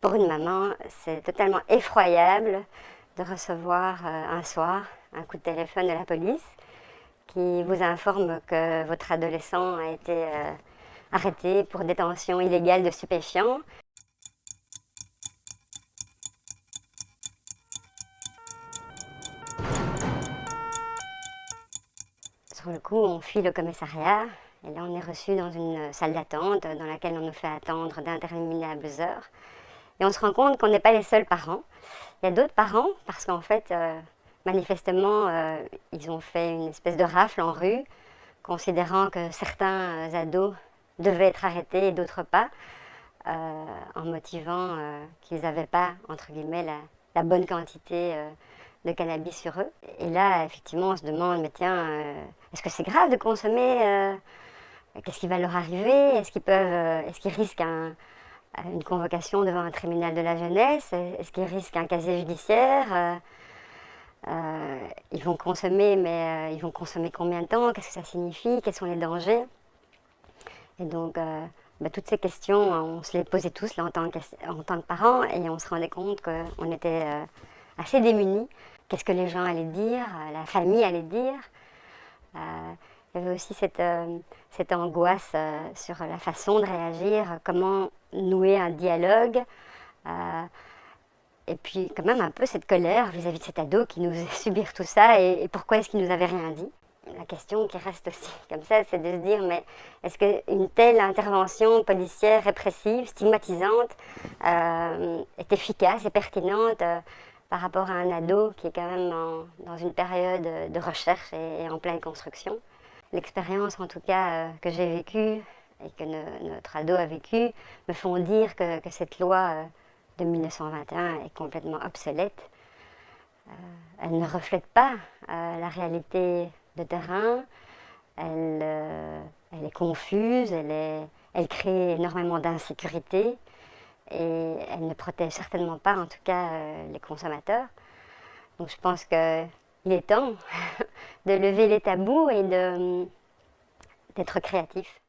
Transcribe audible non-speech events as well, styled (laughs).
Pour une maman, c'est totalement effroyable de recevoir un soir un coup de téléphone de la police qui vous informe que votre adolescent a été arrêté pour détention illégale de stupéfiants. Sur le coup, on fuit le commissariat et là on est reçu dans une salle d'attente dans laquelle on nous fait attendre d'interminables heures. Et on se rend compte qu'on n'est pas les seuls parents. Il y a d'autres parents parce qu'en fait, euh, manifestement, euh, ils ont fait une espèce de rafle en rue, considérant que certains ados devaient être arrêtés et d'autres pas, euh, en motivant qu'ils n'avaient pas, entre guillemets, la, bonne quantité de cannabis sur eux. Et là, effectivement, on se demande, mais tiens, est-ce que c'est grave de consommer Qu'est-ce qui va leur arriver? Est-ce qu'ils peuvent, est-ce qu'ils risquent une convocation devant un tribunal de la jeunesse Est-ce qu'ils risquent un casier judiciaire euh, ils vont consommer, mais euh, ils vont consommer combien de temps Qu'est-ce que ça signifie Quels sont les dangers? Et donc, euh, bah, toutes ces questions, on se les posait tous en, tant que, en tant que parents et on se rendait compte qu'on était assez démunis. Qu'est-ce que les gens allaient dire La famille allait dire il y avait aussi cette, cette angoisse sur la façon de réagir, comment nouer un dialogue et puis quand même un peu cette colère vis-à-vis de cet ado qui nous faisait (laughs) subir tout ça et, pourquoi est-ce qu'il nous avait rien dit. La question qui reste aussi (laughs) comme ça, c'est de se dire mais est-ce qu'une telle intervention policière répressive, stigmatisante, euh, est efficace et pertinente euh, par rapport à un ado qui est quand même dans une période de recherche et, en pleine construction? L'expérience en tout cas euh, que j'ai vécue et que notre ado a vécu me font dire que, cette loi de 1921 est complètement obsolète. Euh, elle ne reflète pas euh, la réalité de terrain, elle, euh, elle est confuse, elle, est, elle crée énormément d'insécurité et elle ne protège certainement pas en tout cas les consommateurs. Donc je pense qu'il est temps (laughs) de lever les tabous et d'être créatif.